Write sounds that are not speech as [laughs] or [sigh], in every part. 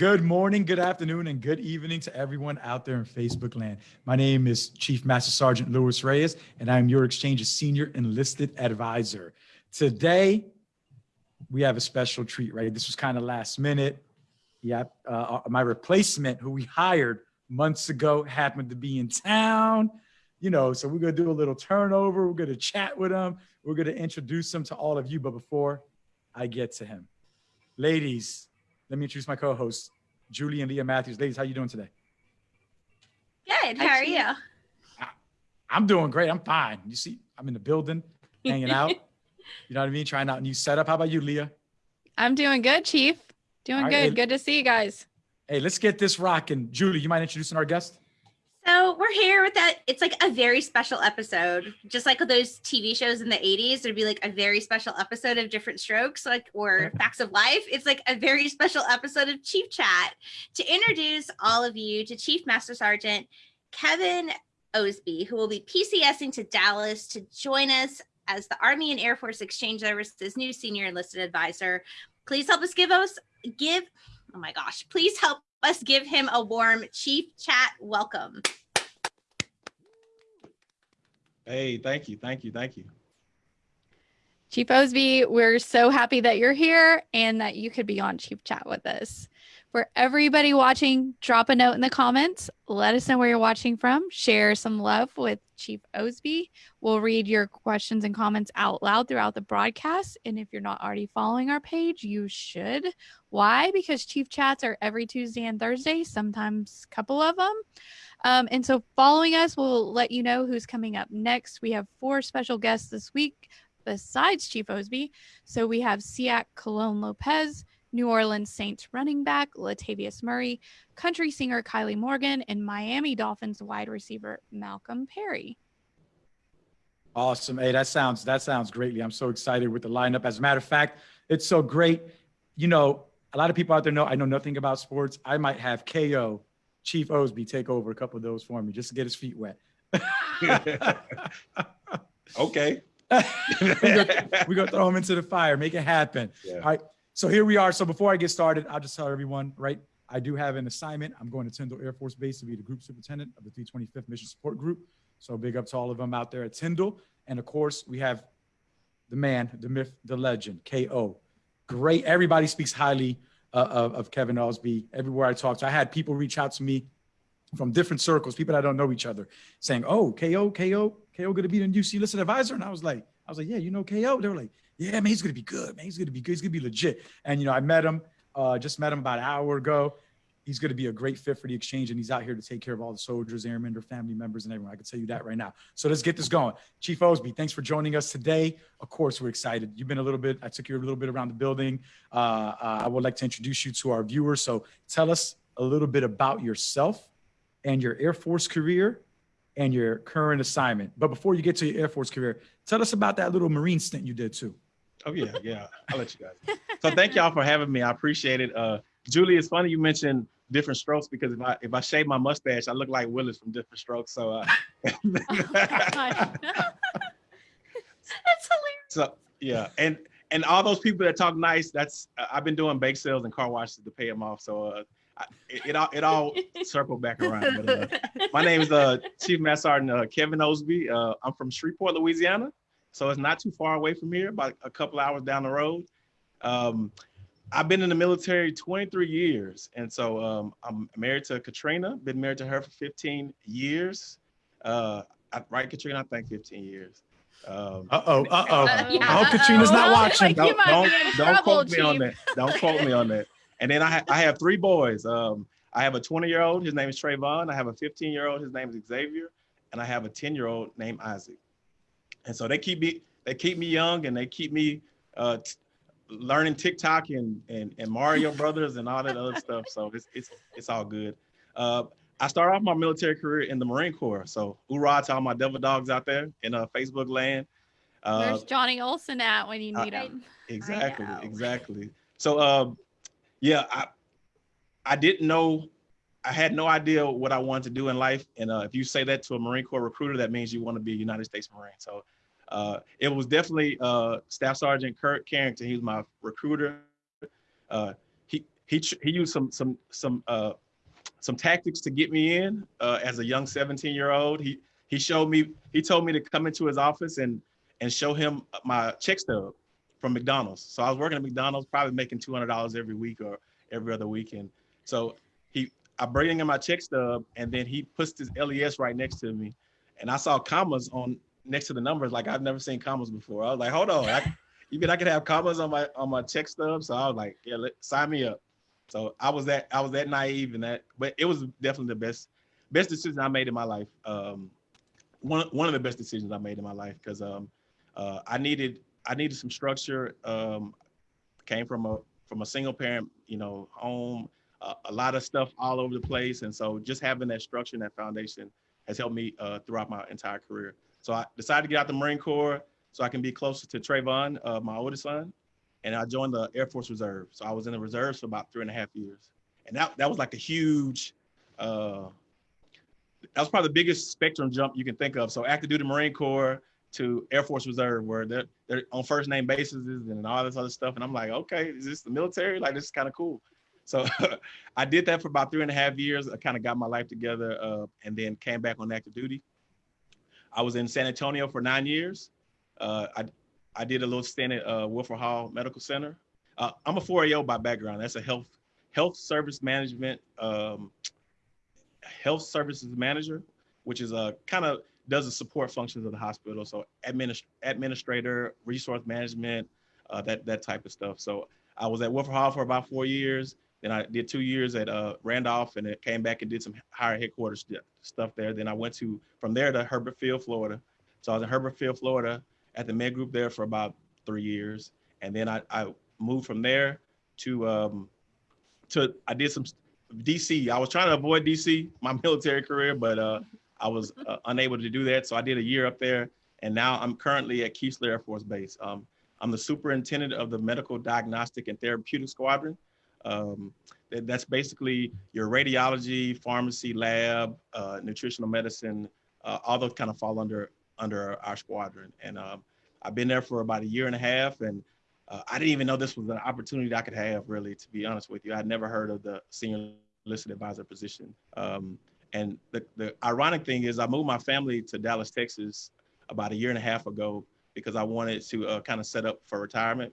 Good morning, good afternoon, and good evening to everyone out there in Facebook land. My name is Chief Master Sergeant Luis Reyes, and I'm your Exchange's Senior Enlisted Advisor. Today, we have a special treat, right? This was kind of last minute. Yeah, uh, my replacement, who we hired months ago, happened to be in town. You know, so we're gonna do a little turnover. We're gonna chat with him. We're gonna introduce him to all of you. But before I get to him, ladies, let me introduce my co-hosts, Julie and Leah Matthews. Ladies, how you doing today? Good. How are you? I'm doing great. I'm fine. You see, I'm in the building, [laughs] hanging out. You know what I mean? Trying out a new setup. How about you, Leah? I'm doing good, Chief. Doing All right, good. hey- Good to see you guys. Hey, let's get this rocking. Julie, you mind introducing our guest? So we're here with that. It's like a very special episode, just like those TV shows in the 80s. There'd be like a very special episode of Diff'rent Strokes, like or Facts of Life. It's like a very special episode of Chief Chat to introduce all of you to Chief Master Sergeant Kevin Osby, who will be PCSing to Dallas to join us as the Army and Air Force Exchange Service's new senior enlisted advisor. Please help us give us give. Oh my gosh! Please help us give him a warm Chief Chat welcome. Hey, thank you, thank you, thank you. Chief Osby, we're so happy that you're here and that you could be on Chief Chat with us. For everybody watching, drop a note in the comments. Let us know where you're watching from. Share some love with Chief Osby. We'll read your questions and comments out loud throughout the broadcast. And if you're not already following our page, you should. Why? Because Chief Chats are every Tuesday and Thursday, sometimes a couple of them. Um, and so following us will let you know who's coming up next. We have four special guests this week besides Chief Osby. So we have Siak Cologne Lopez, New Orleans Saints running back Latavius Murray, country singer Kylie Morgan, and Miami Dolphins wide receiver Malcolm Perry. Awesome. Hey, that sounds that sounds greatly. I'm so excited with the lineup. As a matter of fact, it's so great. You know, a lot of people out there know I know nothing about sports. I might have KO Chief Osby take over a couple of those for me just to get his feet wet. [laughs] Okay. [laughs] we're, gonna, we're gonna throw him into the fire, make it happen. Yeah. All right. So here we are. So before I get started, I'll just tell everyone, right? I do have an assignment. I'm going to Tyndall Air Force Base to be the group superintendent of the 325th Mission Support Group. So big up to all of them out there at Tyndall. And of course, we have the man, the myth, the legend, KO. Great. Everybody speaks highly uh, of, of Kevin Osby everywhere I talk to. I had people reach out to me from different circles, people that don't know each other, saying, "Oh, KO, KO, KO, going to be the new UC listed advisor." And I was like, "I was like, yeah, you know KO." They were like, "Yeah, man, he's to be good, man. He's to be good. He's to be legit." And you know, I met him, uh, just met him about an hour ago. He's to be a great fit for the exchange, and he's out here to take care of all the soldiers, airmen, their family members, and everyone. I can tell you that right now. So let's get this going. Chief Osby, thanks for joining us today. Of course, we're excited. You've been a little bit. I took you a little bit around the building. Uh, uh, I would like to introduce you to our viewers. So tell us a little bit about yourself and your Air Force career and your current assignment. But before you get to your Air Force career, tell us about that little Marine stint you did too. Oh yeah, yeah. I'll let you guys. So [laughs] thank y'all for having me. I appreciate it. Uh, Julie, it's funny you mentioned diff'rent strokes because if I if I shave my mustache, I look like Willis from Diff'rent Strokes. So uh, That's hilarious. so yeah, and and all those people that talk nice, that's uh, I've been doing bake sales and car washes to pay them off. So uh, I, it, it all it all circled back around. But, uh, my name is uh, Chief Master Sergeant uh, Kevin Osby. Uh, I'm from Shreveport, Louisiana, so it's not too far away from here, about a couple hours down the road. Um, I've been in the military 23 years, and so um, I'm married to Katrina. Been married to her for 15 years. Uh, I, right, Katrina? I think 15 years. Um, Uh [laughs] oh, uh oh. Uh, yeah, I hope Katrina's not [laughs] watching. Like, don't, don't, don't trouble, quote me on that. Don't quote me on that. And then I, ha- I have three boys. Um, I have a 20 year old. His name is Trayvon. I have a 15 year old. His name is Xavier, and I have a 10 year old named Isaac. And so they keep me they keep me young and they keep me uh, t- learning TikTok and, and and Mario [laughs] Brothers and all that other stuff. So it's it's it's all good. Uh, I started off my military career in the Marine Corps. So hoorah to all my devil dogs out there in uh, Facebook land. Uh, Where's Johnny Olson at when you uh, need him? [laughs] Exactly, exactly. So um yeah, I I didn't know I had no idea what I wanted to do in life. And uh, if you say that to a Marine Corps recruiter, that means you want to be a United States Marine. So uh, it was definitely uh, Staff Sergeant Kurt Carrington. He was my recruiter. Uh, he he he used some some some uh some tactics to get me in uh, as a young 17 year old. He he showed me he told me to come into his office and and show him my check stub from McDonald's. So I was working at McDonald's, probably making two hundred dollars every week or every other weekend. So I bring him in my check stub and then he puts his LES right next to me, and I saw commas on next to the numbers like I've never seen commas before. I was like, hold on, I, you mean I could have commas on my on my check stub? So I was like, yeah, let, sign me up. So I was that I was that naive and that, but it was definitely the best best decision I made in my life. Um, one one of the best decisions I made in my life because um, uh, I needed I needed some structure. Um, came from a from a single parent, you know, home, uh, a lot of stuff all over the place, and so just having that structure and that foundation has helped me uh, throughout my entire career. So I decided to get out the Marine Corps so I can be closer to Trayvon, uh, my oldest son, and I joined the Air Force Reserve. So I was in the reserves for about three and a half years, and that that was like a huge. Uh, that was probably the biggest spectrum jump you can think of. So active duty Marine Corps to Air Force Reserve, where they're they're on first name basis and all this other stuff. And I'm like, okay, is this the military? Like this is kind of cool. So [laughs] I did that for about three and a half years. I kind of got my life together, uh, and then came back on active duty. I was in San Antonio for nine years. Uh, I I did a little stint at uh, Wilford Hall Medical Center. Uh, I'm a 4A0 by background. That's a health health service management um, health services manager, which is a kind of does the support functions of the hospital. So administ- administrator, resource management, uh, that that type of stuff. So I was at Wilford Hall for about four years. Then I did two years at uh, Randolph, and it came back and did some higher headquarters stuff there. Then I went to from there to Hurlburt Field, Florida. So I was in Hurlburt Field, Florida, at the med group there for about three years, and then I, I moved from there to um, to I did some DC. I was trying to avoid DC, my [laughs] military career, but uh, I was uh, unable to do that. So I did a year up there, and now I'm currently at Keesler Air Force Base. Um, I'm the superintendent of the Medical Diagnostic and Therapeutic Squadron. Um, that's basically your radiology, pharmacy, lab, uh, nutritional medicine, uh, all those kind of fall under under our squadron. And um, I've been there for about a year and a half, and uh, I didn't even know this was an opportunity I could have. Really, to be honest with you, I'd never heard of the senior enlisted advisor position. Um, and the, the ironic thing is, I moved my family to Dallas, Texas, about a year and a half ago because I wanted to uh, kind of set up for retirement,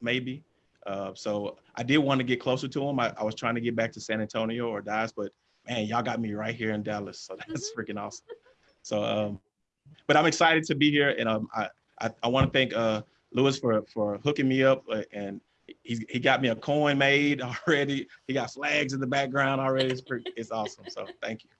maybe. Uh, so I did want to get closer to them. I, I, was trying to get back to San Antonio or Dallas, but man, y'all got me right here in Dallas. So [laughs] that's freaking awesome. So, um, but I'm excited to be here, and um, I I, I want to thank uh, Lewis for for hooking me up, uh, and he he got me a coin made [laughs] already. He got flags in the background already. It's pretty, it's awesome. So thank you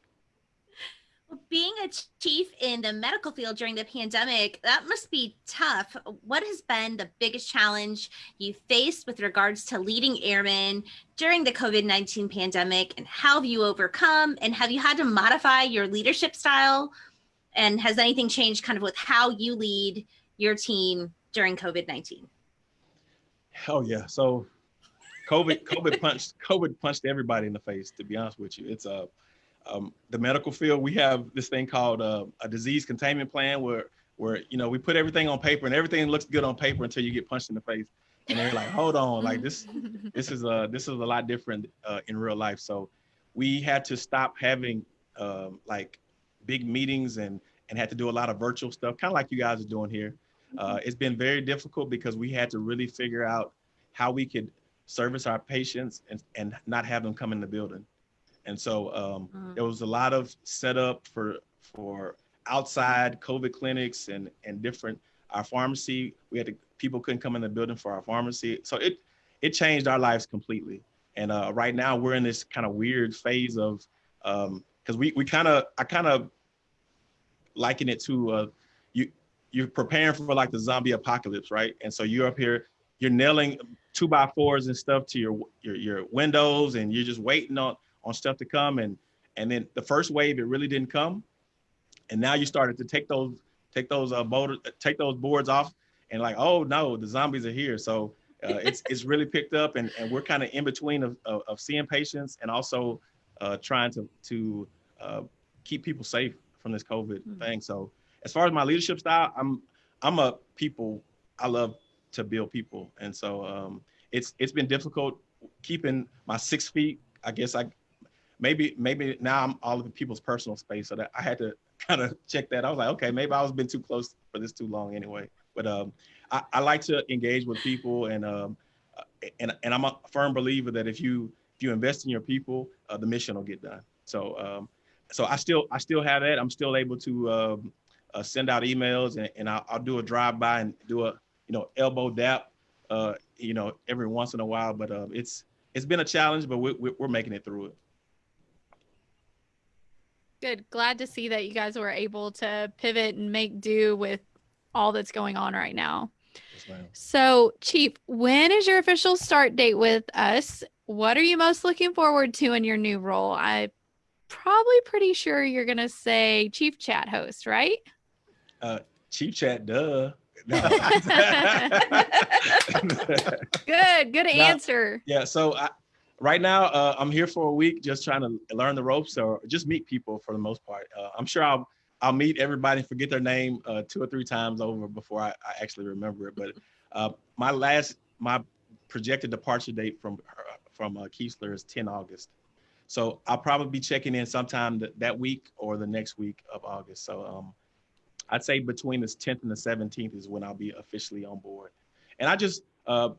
being a chief in the medical field during the pandemic, that must be tough. What has been the biggest challenge you faced with regards to leading airmen during the COVID 19 pandemic? And how have you overcome? And have you had to modify your leadership style? And has anything changed kind of with how you lead your team during COVID 19? Hell yeah. So, COVID, COVID punched, COVID punched everybody in the face. To be honest with you, it's a uh, um, the medical field, we have this thing called uh, a disease containment plan where, where, you know, we put everything on paper and everything looks good on paper until you get punched in the face. And they're like, hold on, like this, this is a, this is a lot different uh, in real life. So we had to stop having um, like big meetings and, and had to do a lot of virtual stuff, kind of like you guys are doing here. Uh, it's been very difficult because we had to really figure out how we could service our patients and, and not have them come in the building. And so um, mm-hmm. there was a lot of setup for for outside COVID clinics and and different our pharmacy. We had to people couldn't come in the building for our pharmacy, so it it changed our lives completely. And uh, right now we're in this kind of weird phase of because um, we we kind of I kind of liken it to uh, you you're preparing for like the zombie apocalypse, right? And so you're up here, you're nailing two by fours and stuff to your your your windows, and you're just waiting on on stuff to come. And and then the first wave, it really didn't come. And now you started to take those take those uh board, take those boards off and like, oh no, the zombies are here. So uh, it's [laughs] it's really picked up, and, and we're kind of in between of, of, of, seeing patients and also uh, trying to to uh, keep people safe from this COVID mm-hmm. thing. So as far as my leadership style, I'm I'm a people. I love to build people, and so um, it's it's been difficult keeping my six feet. I guess I maybe maybe now I'm all of the people's personal space, so that I had to [laughs] kind of check that. I was like, okay, maybe I was been too close for this too long anyway. But um, I, I like to engage with people, and um, uh, and and I'm a firm believer that if you if you invest in your people, uh, the mission will get done. So um, so I still I still have that. I'm still able to um, uh, send out emails, and, and I'll, I'll do a drive by and do a you know elbow dap, uh, you know every once in a while. But uh, it's it's been a challenge, but we, we, we're making it through it. Good. Glad to see that you guys were able to pivot and make do with all that's going on right now. Yes. So, Chief, when is your official start date with us? What are you most looking forward to in your new role? I'm probably pretty sure you're going to say Chief Chat host, right? Uh, Chief chat, duh. [laughs] No. [laughs] [laughs] Good. Good answer. yeah. So I, right now, uh, I'm here for a week, just trying to learn the ropes or just meet people for the most part. Uh, I'm sure I'll I'll meet everybody, and forget their name uh, two or three times over before I, I actually remember it. But uh, my last my projected departure date from from uh, Keesler is 10 August. So I'll probably be checking in sometime th- that week or the next week of August. So um, I'd say between the 10th and the 17th is when I'll be officially on board. And I just, uh,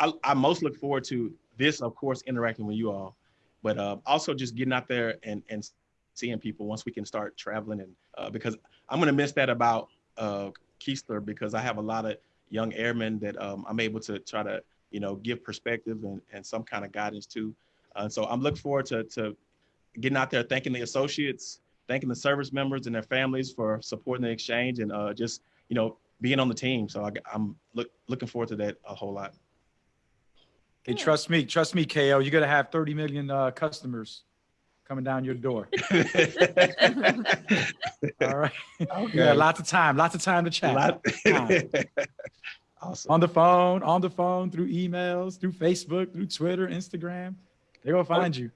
I, I most look forward to this, of course, interacting with you all, but uh, also just getting out there and, and seeing people once we can start traveling. And uh, because I'm going to miss that about uh, Keesler because I have a lot of young airmen that um, I'm able to try to, you know, give perspective and, and some kind of guidance to. Uh, so I'm looking forward to, to getting out there, thanking the associates, thanking the service members and their families for supporting the exchange and uh, just, you know, being on the team. So I, am look, looking forward to that a whole lot. Hey, trust me, trust me, KO. You're gonna have 30 million uh, customers coming down your door. [laughs] All right. Yeah, lots of time, lots of time to chat. lot- Time. [laughs] awesome. On the phone, on the phone, through emails, through Facebook, through Twitter, Instagram. They're gonna find you,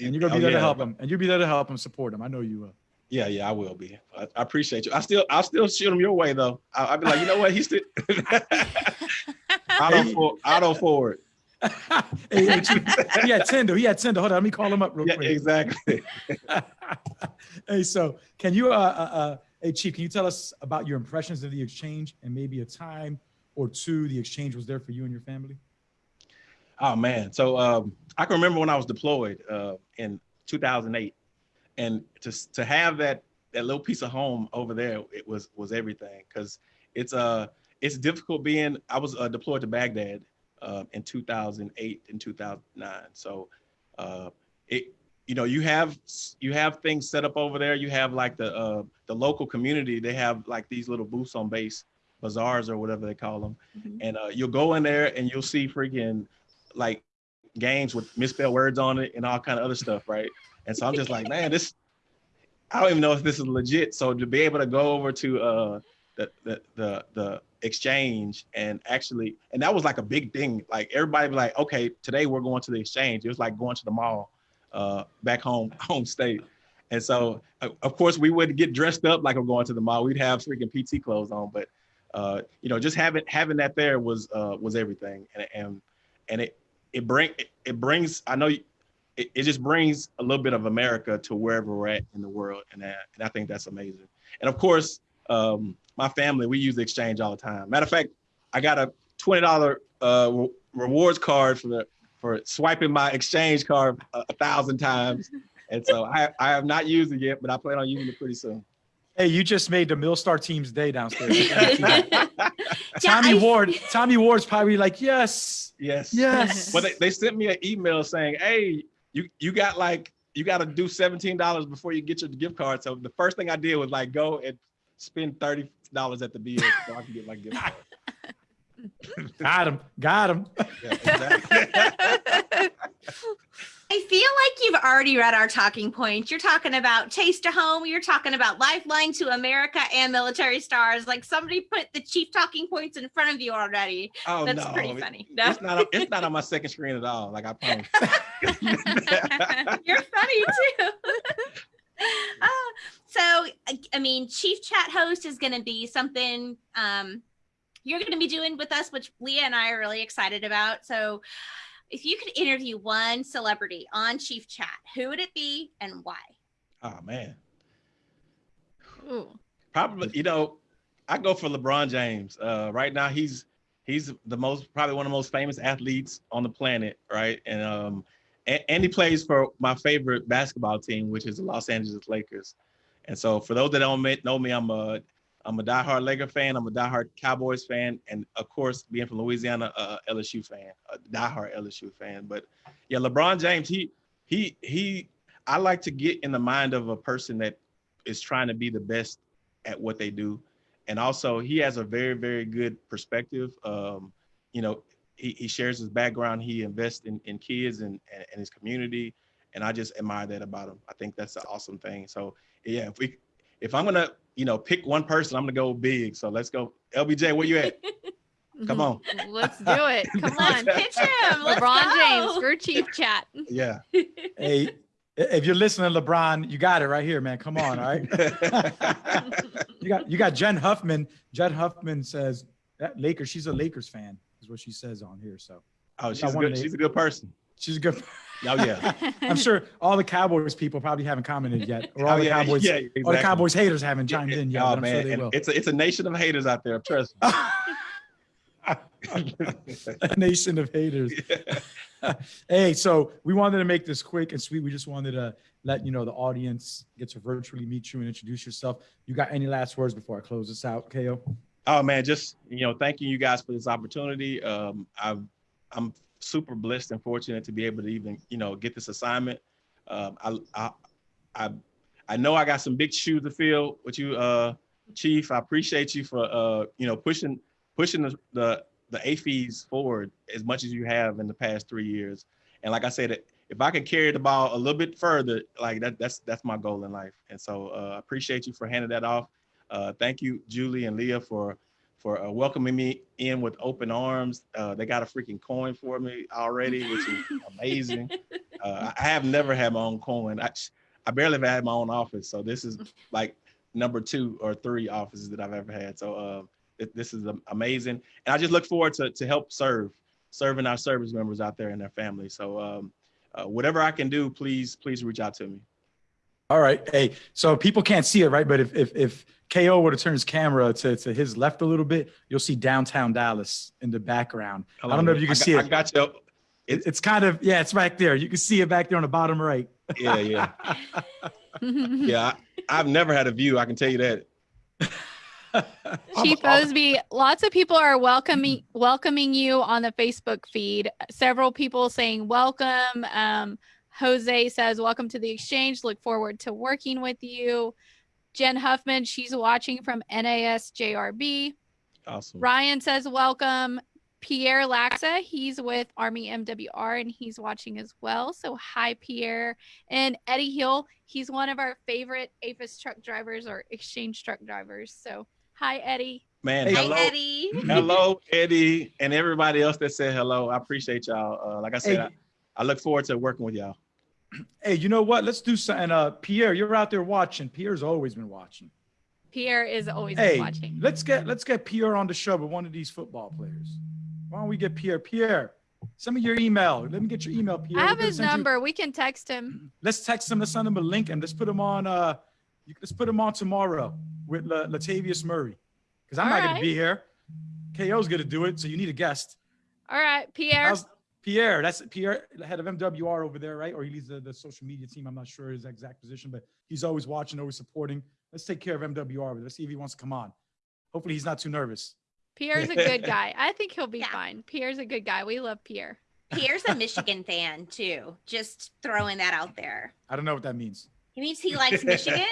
and you're gonna be Oh, there to help them, and you'll be there to help them, support them. I know you will. Yeah, yeah, I will be. I, I appreciate you. I still, I'll still shoot him your way though. I, I'll be like, you know what? He's still [laughs] auto, for, auto forward. Hey, hey, Chief, [laughs] he had Tinder. He had Tinder. Hold on, let me call him up real Yeah, quick. exactly. [laughs] hey, so can you, uh, uh, uh, hey, Chief, can you tell us about your impressions of the exchange and maybe a time or two the exchange was there for you and your family? Oh man. So um, I can remember when I was deployed uh, in 2008, and to to have that that little piece of home over there, it was was everything because it's uh it's difficult being. I was uh, deployed to Baghdad uh, in 2008 and 2009. So uh, it you know you have you have things set up over there. You have like the uh, the local community. They have like these little booths on base, bazaars or whatever they call them, Mhm. and uh, you'll go in there and you'll see freaking like games with misspelled words on it and all kind of other stuff, right? And so I'm just like, man, this I don't even know if this is legit. So to be able to go over to uh the the the, the exchange and actually and that was like a big thing. Like everybody be like, okay, today we're going to the exchange. It was like going to the mall uh back home [laughs] home state. And so uh, of course we wouldn't get dressed up like we're going to the mall. We'd have freaking PT clothes on, but uh, you know, just having having that there was uh, was everything, and and and it it bring it, it brings. I know it, it just brings a little bit of America to wherever we're at in the world, and that, and I think that's amazing. And of course, um, my family we use the exchange all the time. Matter of fact, I got a twenty dollar uh, re- rewards card for the for swiping my exchange card a, a thousand times, and so I I have not used it yet, but I plan on using it pretty soon. Hey, you just made the Millstar team's day downstairs. [laughs] Yeah, Tommy I- Ward, Tommy Ward's probably like, yes, Yes. yes. Well, they, they sent me an email saying, "Hey, you you got like you got to do seventeen dollars before you get your gift card." So the first thing I did was like go and spend thirty dollars at the BX so I can get my gift card. [laughs] got him, got him. [laughs] Yeah, exactly. [laughs] I feel like you've already read our talking points. You're talking about taste to home. You're talking about lifeline to America and military stars. Like somebody put the chief talking points in front of you already. oh That's no, pretty funny. No, It's not. on- It's not on my second screen at all. Like I promise. you're funny too. Uh, so, I- I mean, chief chat host is going to be something um, you're going to be doing with us, which Leah and I are really excited about. So, if you could interview one celebrity on Chief Chat, who would it be and why? Oh man, Ooh. probably you know, I go for LeBron James. Uh, right now, he's he's the most probably one of the most famous athletes on the planet, right? And um, and, and he plays for my favorite basketball team, which is the Los Angeles Lakers. And so, for those that don't know me, I'm a I'm a diehard Laker fan. I'm a diehard Cowboys fan, and of course, being from Louisiana, a LSU fan, a diehard LSU fan. But yeah, LeBron James, he he he. I like to get in the mind of a person that is trying to be the best at what they do, and also he has a very very good perspective. Um, you know, he, he shares his background. He invests in, in kids and, and and his community, and I just admire that about him. I think that's an awesome thing. So yeah, if we if I'm gonna you know pick one person, I'm gonna go big. So let's go, LBJ. Where you at? [laughs] Come on. [laughs] Let's [laughs] do it. Come on. Pitch him. Let's LeBron go. James for Chief Chat. Yeah. Hey, if you're listening, LeBron, you got it right here, man. Come on, all right. you got you got Jen Huffman. Jen Huffman says that Lakers. She's a Lakers fan, is what she says on here. So Oh, she's Got one good. She's a good person. she's a good. Oh yeah. [laughs] I'm sure all the Cowboys people probably haven't commented yet, or all Oh, the yeah, Cowboys, yeah, all the. Cowboys haters haven't chimed in yet. Oh but I'm man, sure they will. it's a it's a nation of haters out there. Trust me. [laughs] a nation of haters. [laughs] hey, so we wanted to make this quick and sweet. We just wanted to let you know the audience get to virtually meet you and introduce yourself. You got any last words before I close this out, KO? Oh man, just you know, thanking you guys for this opportunity. Um, I've, I'm super blessed and fortunate to be able to even you know get this assignment. Um, I, I, I, I know I got some big shoes to fill with you, uh, Chief. I appreciate you for uh, you know pushing pushing the the, the AAFES forward as much as you have in the past three years. And like I said, if I can carry the ball a little bit further, like that, that's that's my goal in life. And so uh, I appreciate you for handing that off. Uh, thank you, Julie and Leah, for for uh, welcoming me in with open arms. Uh, they got a freaking coin for me already, which is amazing. [laughs] Uh, I have never had my own coin. I, I barely have had my own office, so this is like number two or three offices that I've ever had. So it, this is amazing, and I just look forward to to help serve, serving our service members out there and their families. So um, uh, whatever I can do, please please reach out to me. All right. Hey, so people can't see it, right? But if if if KO were to turn his camera to, to his left a little bit, you'll see downtown Dallas in the background. I don't know if you can I see got- it. I got you. It- It's kind of yeah, it's back there. You can see it back there on the bottom right. Yeah, yeah, [laughs] yeah. I, I've never had a view. I can tell you that. Chief Osby, lots of people are welcoming welcoming you on the Facebook feed. Several people saying welcome. Um, Jose says welcome to the exchange. Look forward to working with you. Jen Huffman, she's watching from NASJRB. Awesome. Ryan says welcome. Pierre Laxa, he's with Army MWR and he's watching as well. So hi Pierre. And Eddie Hill, he's one of our favorite AAFES truck drivers or exchange truck drivers. So hi Eddie. Man, Hey, hello. Eddie. hello, Eddie, and everybody else that said hello. I appreciate y'all. Uh, like I said, Hey. I, I look forward to working with y'all. [clears throat] Hey, you know what? Let's do something. Uh, Pierre, you're out there watching. Pierre's always been watching. Pierre is always Hey, watching. let's get let's get Pierre on the show with one of these football players. Why don't we get Pierre? Pierre, send me your email. Let me get your email, Pierre. I We're have his send you- number. We can text him. [clears throat] let's text him. Let's send him a link and let's put him on. Uh, you, let's put him on tomorrow with La, Latavius Murray because I'm All not going to be here. KO's going to do it, so you need a guest. All right, Pierre. How's- Pierre, that's Pierre, the head of MWR over there, right? Or he leads the, the social media team. I'm not sure his exact position, but he's always watching, always supporting. Let's take care of MWR. Let's see if he wants to come on. Hopefully, he's not too nervous. Pierre's a good guy. I think he'll be [laughs] Yeah. fine. Pierre's a good guy. We love Pierre. Pierre's a [laughs] Michigan fan too. Just throwing that out there. I don't know what that means. He means he likes Michigan.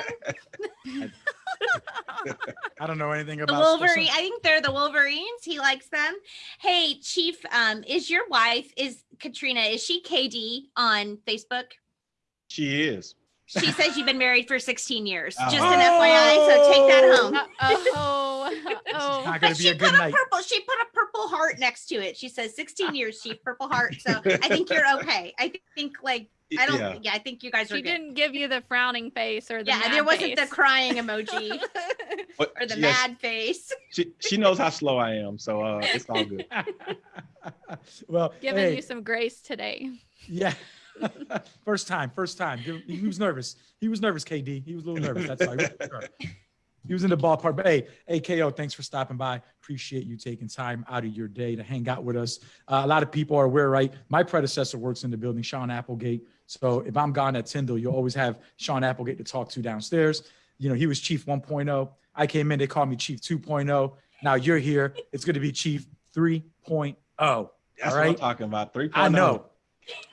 [laughs] I don't know anything about The about Wolverine. I think they're the Wolverines. He likes them. Hey, Chief, um, is your wife is Katrina? Is she KD on Facebook? She is. She says you've been married for 16 years. Oh. Just an FYI. So take that home. Uh-oh. Oh. But she a good put a night. purple. She put a purple heart next to it. She says 16 years, Chief, purple heart. So I think you're okay. I think like I don't. Yeah. Yeah, I think you guys are She good. didn't give you the frowning face or the Yeah, mad there wasn't the crying emoji [laughs] But or the yes, mad face. she, she knows how slow I am, so uh, it's all good. [laughs] [laughs] well, Giving hey, you some grace today. yeah. first time, first time. He was nervous. He was nervous, KD. He was a little nervous. That's all. He was sure. He was in the ballpark. But hey, AKO, thanks for stopping by. Appreciate you taking time out of your day to hang out with us. Uh, a lot of people are aware, right? My predecessor works in the building, Sean Applegate. So if I'm gone at Tyndall, you'll always have Sean Applegate to talk to downstairs. You know, he was Chief 1.0. I came in, they called me Chief 2.0. Now you're here. It's going to be Chief 3.0. That's All what I'm talking about. Three. oh. I know.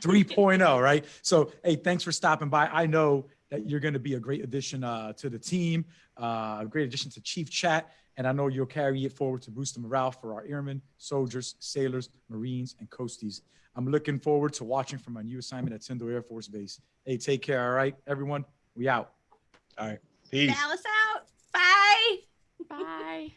3.0, right? So, hey, thanks for stopping by. I know that you're going to be a great addition uh, to the team, uh, a great addition to Chief Chat. And I know you'll carry it forward to boost the morale for our airmen, soldiers, sailors, Marines, and coasties. I'm looking forward to watching from my new assignment at Tyndall Air Force Base. Hey, take care, all right, everyone? We out. All right. Peace. Dallas out. Bye. Bye.